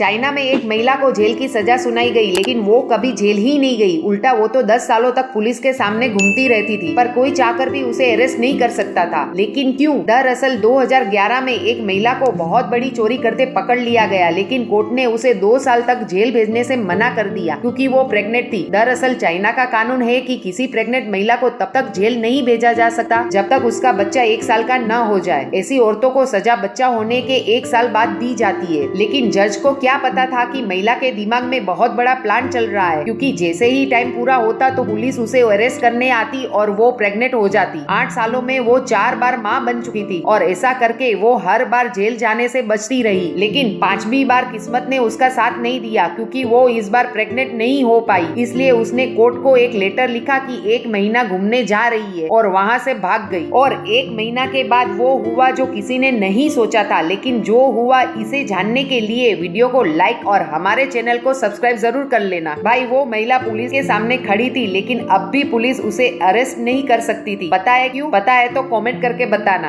China में एक महिला को जेल की सजा सुनाई गई, लेकिन वो कभी जेल ही नहीं गई। उल्टा वो तो 10 सालों तक पुलिस के सामने घूमती रहती थी, पर कोई चाहकर भी उसे अरेस्ट नहीं कर सकता था। लेकिन क्यों? दरअसल 2011 में एक महिला को बहुत बड़ी चोरी करते पकड़ लिया गया, लेकिन कोर्ट ने उसे दो साल तक जेल भेजने से मना कर दिया, क्यूँकी वो प्रेगनेंट थी। दरअसल चाइना का कानून है की कि किसी प्रेगनेंट महिला को तब तक जेल नहीं भेजा जा सकता, जब तक उसका बच्चा एक साल का न हो जाए। ऐसी औरतों को सजा बच्चा होने के एक साल बाद दी जाती है, लेकिन जज को क्या पता था कि महिला के दिमाग में बहुत बड़ा प्लान चल रहा है, क्योंकि जैसे ही टाइम पूरा होता तो पुलिस उसे अरेस्ट करने आती और वो प्रेग्नेंट हो जाती। आठ सालों में वो चार बार माँ बन चुकी थी और ऐसा करके वो हर बार जेल जाने से बचती रही। लेकिन पांचवी बार किस्मत ने उसका साथ नहीं दिया, क्योंकि वो इस बार प्रेग्नेंट नहीं हो पाई। इसलिए उसने कोर्ट को एक लेटर लिखा कि एक महीना घूमने जा रही है और वहाँ से भाग गई। और एक महीना के बाद वो हुआ जो किसी ने नहीं सोचा था, लेकिन जो हुआ इसे जानने के लिए वीडियो को लाइक और हमारे चैनल को सब्सक्राइब ज़रूर कर लेना। भाई, वो महिला पुलिस के सामने खड़ी थी, लेकिन अब भी पुलिस उसे अरेस्ट नहीं कर सकती थी। पता है क्यों? पता है तो कमेंट करके बताना।